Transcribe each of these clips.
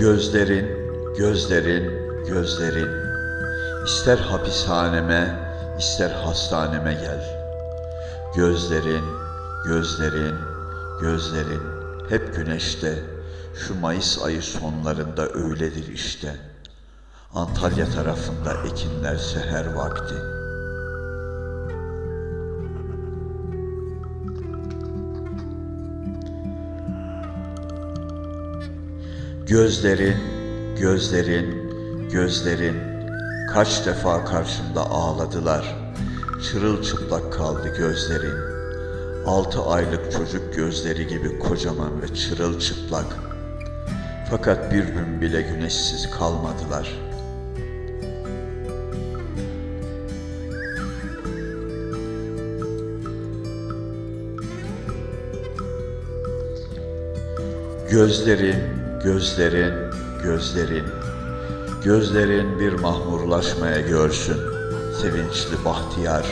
Gözlerin, gözlerin, gözlerin. İster hapishaneme, ister hastaneme gel. Gözlerin, gözlerin, gözlerin hep güneşte. Şu Mayıs ayı sonlarında öyledir işte. Antalya tarafında ekinler seher vakti. Gözlerin, gözlerin, gözlerin kaç defa karşımda ağladılar. Çırılçıplak kaldı gözlerin. Altı aylık çocuk gözleri gibi kocaman ve çırılçıplak. Fakat bir gün bile güneşsiz kalmadılar. Gözlerin, gözlerin, gözlerin, gözlerin bir mahmurlaşmaya görsün, sevinçli bahtiyar,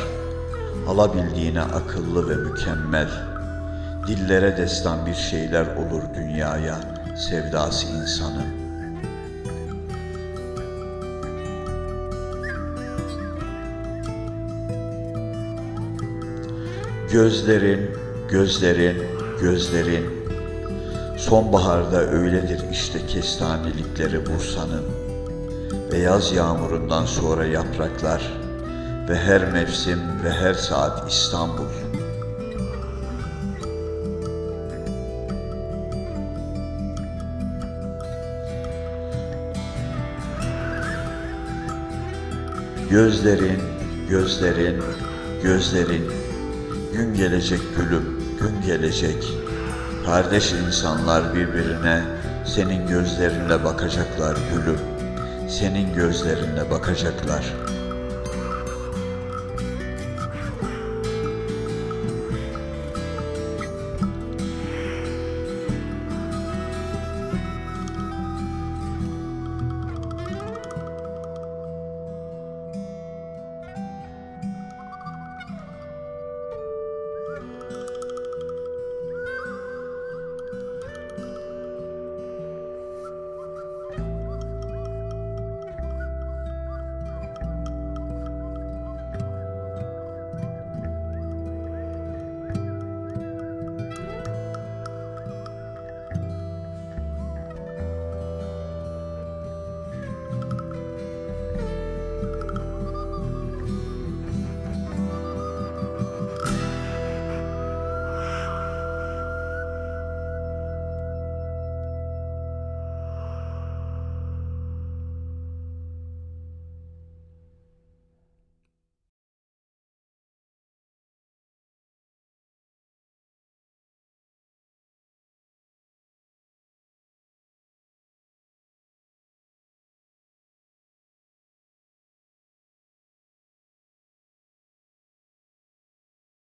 alabildiğine akıllı ve mükemmel, dillere destan bir şeyler olur dünyaya, sevdası insanın. Gözlerin, gözlerin, gözlerin, Sonbaharda öyledir işte kestanelikleri Bursa'nın ve yaz yağmurundan sonra yapraklar ve her mevsim ve her saat İstanbul. Gözlerin, gözlerin, gözlerin, gün gelecek gülüm, gün gelecek. Kardeş insanlar birbirine senin gözlerinle bakacaklar gülüm. Senin gözlerinle bakacaklar.